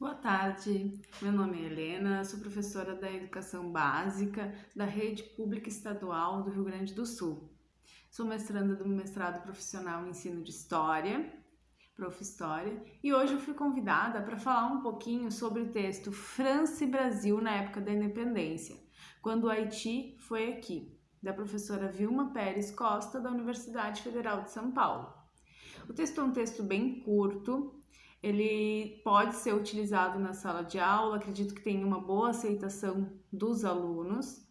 Boa tarde, meu nome é Helena, sou professora da Educação Básica da Rede Pública Estadual do Rio Grande do Sul. Sou mestranda do mestrado profissional em ensino de História, Prof. História, e hoje eu fui convidada para falar um pouquinho sobre o texto França e Brasil na época da independência, quando o Haiti foi aqui, da professora Vilma Pérez Costa, da Universidade Federal de São Paulo. O texto é um texto bem curto, ele pode ser utilizado na sala de aula, acredito que tem uma boa aceitação dos alunos,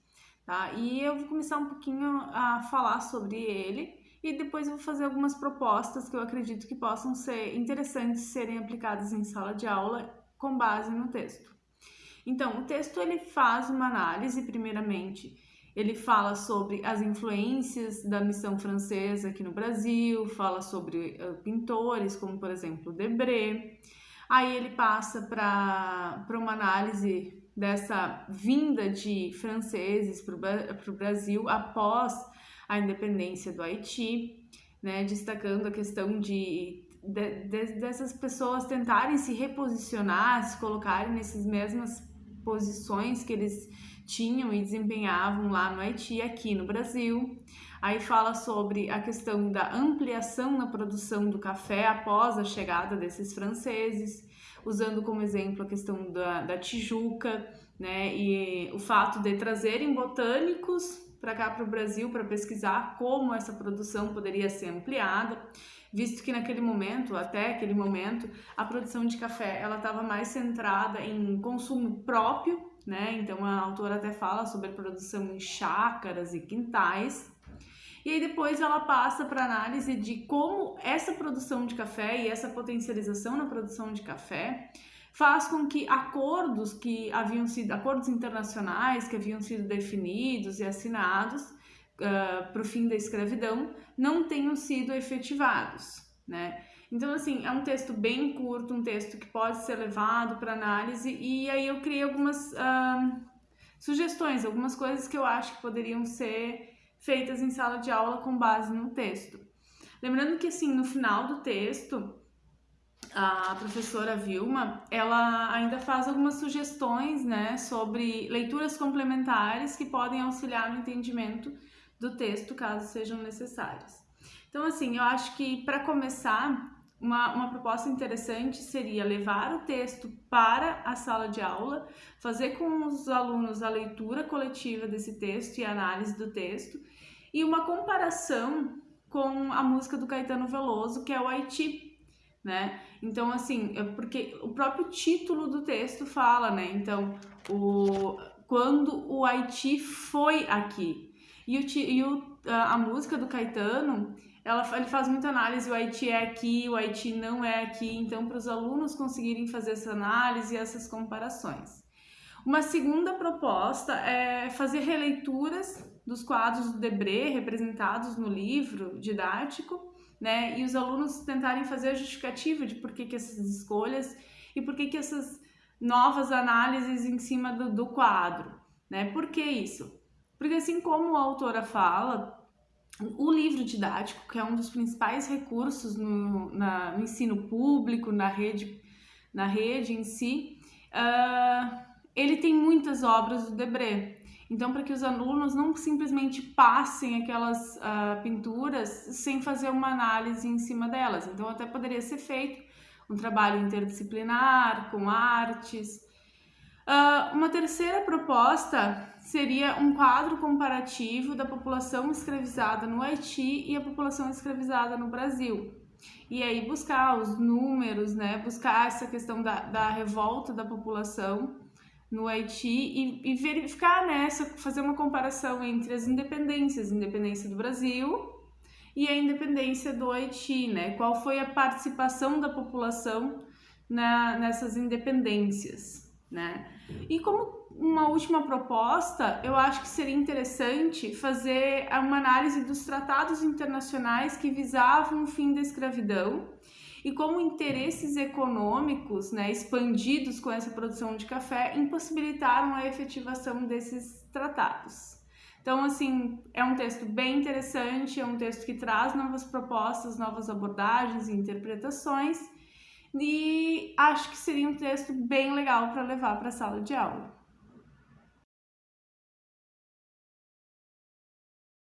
tá? E eu vou começar um pouquinho a falar sobre ele e depois vou fazer algumas propostas que eu acredito que possam ser interessantes serem aplicadas em sala de aula com base no texto. Então, o texto ele faz uma análise, primeiramente, ele fala sobre as influências da missão francesa aqui no Brasil, fala sobre uh, pintores como, por exemplo, Debré. Aí ele passa para uma análise dessa vinda de franceses para o Brasil após a independência do Haiti, né, destacando a questão de, de, de, dessas pessoas tentarem se reposicionar, se colocarem nessas mesmas posições que eles tinham e desempenhavam lá no Haiti, aqui no Brasil. Aí fala sobre a questão da ampliação na produção do café após a chegada desses franceses, usando como exemplo a questão da, da Tijuca, né, e o fato de trazerem botânicos para cá para o Brasil para pesquisar como essa produção poderia ser ampliada, visto que naquele momento, até aquele momento, a produção de café ela estava mais centrada em consumo próprio né? Então a autora até fala sobre a produção em chácaras e quintais. E aí depois ela passa para análise de como essa produção de café e essa potencialização na produção de café faz com que acordos que haviam sido acordos internacionais que haviam sido definidos e assinados uh, para o fim da escravidão não tenham sido efetivados, né? Então, assim, é um texto bem curto, um texto que pode ser levado para análise, e aí eu criei algumas uh, sugestões, algumas coisas que eu acho que poderiam ser feitas em sala de aula com base no texto. Lembrando que, assim, no final do texto, a professora Vilma, ela ainda faz algumas sugestões, né, sobre leituras complementares que podem auxiliar no entendimento do texto, caso sejam necessárias. Então, assim, eu acho que para começar, uma, uma proposta interessante seria levar o texto para a sala de aula, fazer com os alunos a leitura coletiva desse texto e análise do texto, e uma comparação com a música do Caetano Veloso, que é o Haiti, né? Então, assim, é porque o próprio título do texto fala, né? Então, o, quando o Haiti foi aqui. E, o, e o, a música do Caetano ela, ele faz muita análise, o Haiti é aqui, o Haiti não é aqui, então para os alunos conseguirem fazer essa análise e essas comparações. Uma segunda proposta é fazer releituras dos quadros do Debré representados no livro didático, né, e os alunos tentarem fazer a justificativa de por que, que essas escolhas e por que, que essas novas análises em cima do, do quadro, né? Por que isso? Porque assim como a autora fala, o livro didático, que é um dos principais recursos no, na, no ensino público, na rede, na rede em si, uh, ele tem muitas obras do Debré. Então, para que os alunos não simplesmente passem aquelas uh, pinturas sem fazer uma análise em cima delas. Então, até poderia ser feito um trabalho interdisciplinar, com artes. Uh, uma terceira proposta seria um quadro comparativo da população escravizada no Haiti e a população escravizada no Brasil. E aí buscar os números, né, buscar essa questão da, da revolta da população no Haiti e, e verificar nessa, né, fazer uma comparação entre as independências, independência do Brasil e a independência do Haiti, né? Qual foi a participação da população na, nessas independências, né? E como uma última proposta, eu acho que seria interessante fazer uma análise dos tratados internacionais que visavam o fim da escravidão e como interesses econômicos né, expandidos com essa produção de café impossibilitaram a efetivação desses tratados. Então, assim, é um texto bem interessante, é um texto que traz novas propostas, novas abordagens e interpretações e acho que seria um texto bem legal para levar para a sala de aula.